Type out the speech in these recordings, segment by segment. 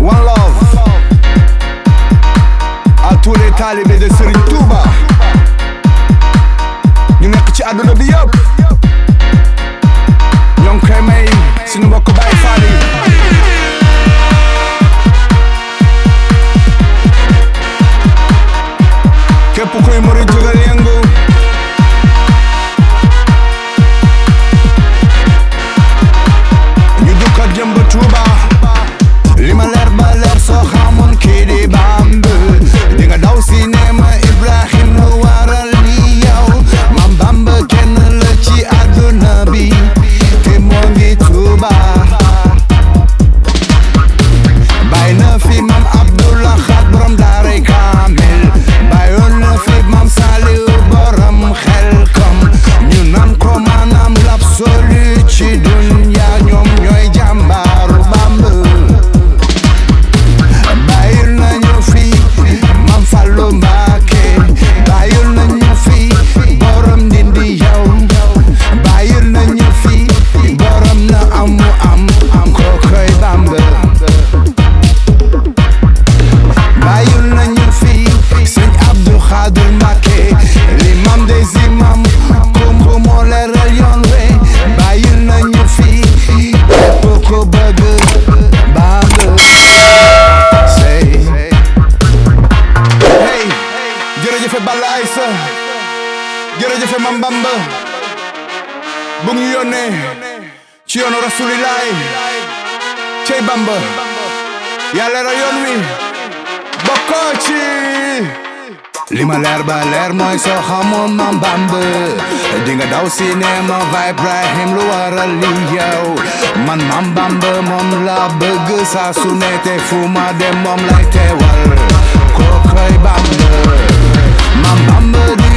One love. A tous les talibés de Serigne Touba. Ñu nekk ci àdduna bi yëpp. 인생 만반부 뭉유연네 지연오라 수리라이 제반부 얄레라 연위 먹거지 Limaler baler moy so xamoo ma mbamb dinga daw cinéma vibe Brahim lu waral li man ma mbamb moom la bëgg saa su ne te fu ma dem moom lay teewal kookay bamb ma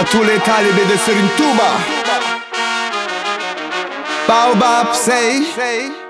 Atule talibe de sărintuba Baobab, say, say.